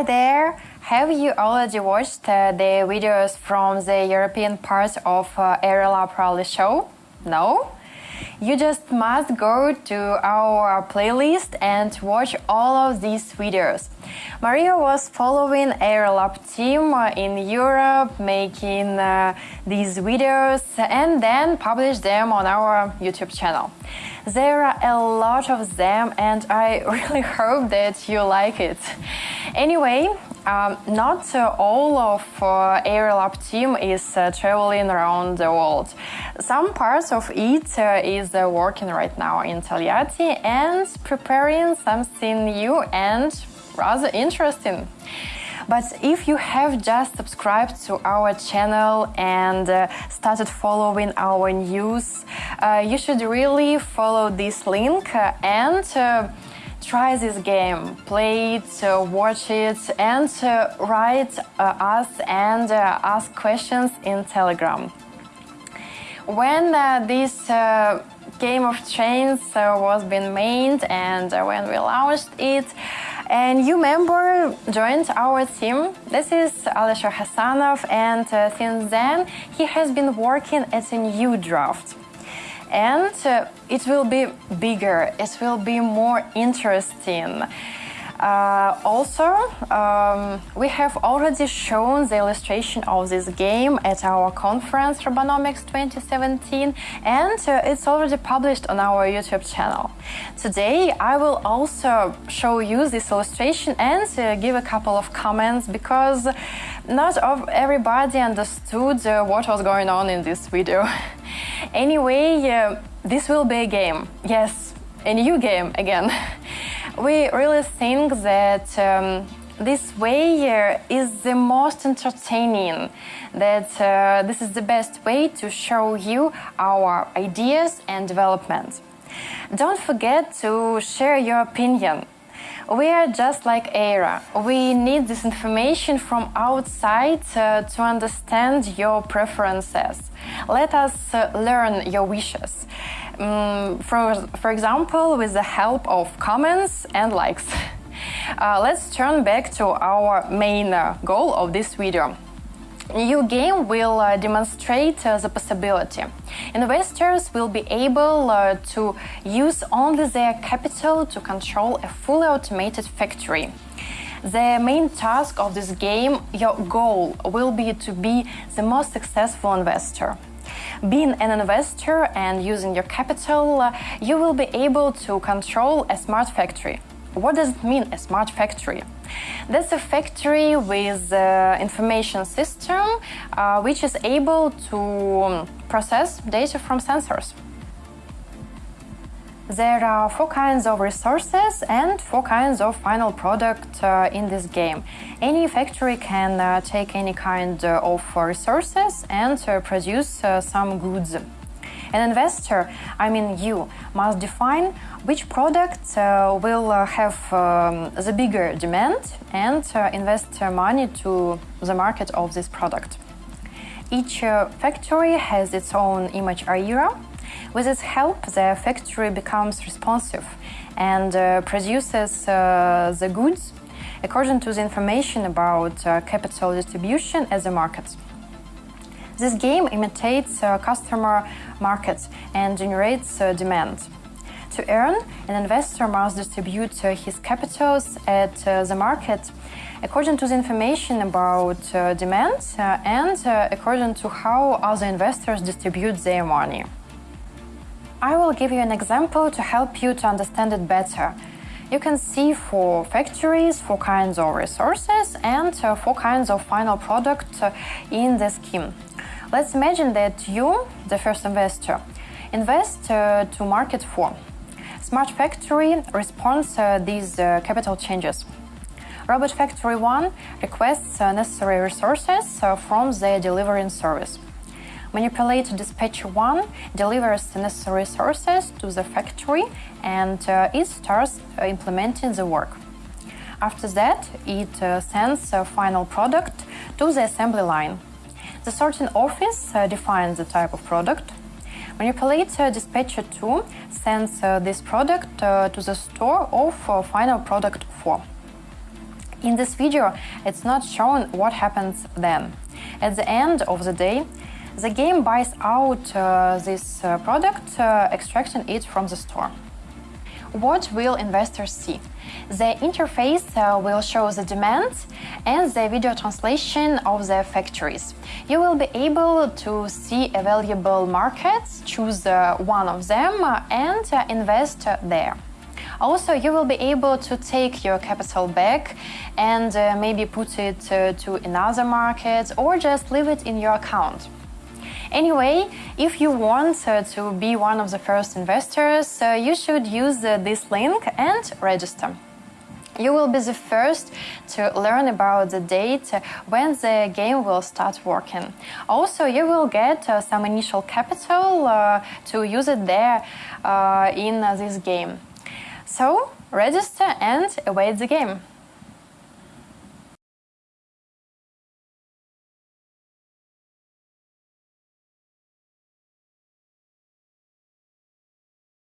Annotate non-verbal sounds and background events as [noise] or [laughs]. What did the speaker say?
Hi there! Have you already watched uh, the videos from the European part of uh, Airalab Rally Show? No? You just must go to our playlist and watch all of these videos. Maria was following Airalab team in Europe, making uh, these videos and then published them on our YouTube channel. There are a lot of them and I [laughs] really hope that you like it. Anyway, um, not uh, all of uh, Airalab team is uh, traveling around the world. Some parts of it uh, is uh, working right now in Togliatti and preparing something new and rather interesting. But if you have just subscribed to our channel and uh, started following our news, uh, you should really follow this link uh, and uh, try this game, play it, uh, watch it, and uh, write us and ask questions in Telegram. When this Game of Trains was being made and when we launched it, and new member joined our team. This is Alisher Hasanov, and uh, since then he has been working at a new draft. And uh, it will be bigger, it will be more interesting. Uh, also, um, we have already shown the illustration of this game at our conference Robonomics 2017 and uh, it's already published on our YouTube channel. Today I will also show you this illustration and uh, give a couple of comments because not everybody understood uh, what was going on in this video. [laughs] anyway, uh, this will be a game. Yes, a new game again. [laughs] we really think that um, this way is the most entertaining, that uh, this is the best way to show you our ideas and development. Don't forget to share your opinion. We are just like AIRA. We need this information from outside uh, to understand your preferences. Let us uh, learn your wishes um, for, for example, with the help of comments and likes. [laughs] Uh, let's turn back to our main uh, goal of this video. New game will uh, demonstrate uh, the possibility. Investors will be able uh, to use only their capital to control a fully automated factory. The main task of this game, your goal, will be to be the most successful investor. Being an investor and using your capital, uh, you will be able to control a smart factory. What does it mean, a smart factory? That's a factory with an information system uh, which is able to um, process data from sensors. There are four kinds of resources and four kinds of final product uh, in this game. Any factory can uh, take any kind uh, of resources and uh, produce uh, some goods. An investor, I mean you, must define which product uh, will have um, the bigger demand and invest money to the market of this product. Each factory has its own image era with its help, the factory becomes responsive and uh, produces uh, the goods according to the information about uh, capital distribution as a market. This game imitates uh, customer markets and generates uh, demand. To earn, an investor must distribute uh, his capitals at the market according to the information about demand and according to how other investors distribute their money. I will give you an example to help you to understand it better. You can see four factories, four kinds of resources and uh, four kinds of final product uh, in the scheme. Let's imagine that you, the first investor, invest uh, to market 4. Smart Factory responds these capital changes. Robot Factory 1 requests necessary resources from the delivering service. Manipulator Dispatcher 1 delivers the necessary resources to the factory and uh, it starts uh, implementing the work. After that, it uh, sends a final product to the assembly line. The sorting office uh, defines the type of product. Manipulator Dispatcher 2 sends uh, this product uh, to the store of final product 4. In this video, it's not shown what happens then. At the end of the day, the game buys out uh, this uh, product, uh, extracting it from the store. What will investors see? The interface uh, will show the demand and the video translation of the factories. You will be able to see available markets, choose uh, one of them, and invest there. Also, you will be able to take your capital back and uh, maybe put it uh, to another market or just leave it in your account. Anyway, if you want uh, to be one of the first investors, uh, you should use uh, this link and register. You will be the first to learn about the date when the game will start working. Also, you will get uh, some initial capital uh, to use it there uh, in this game. So, register and await the game.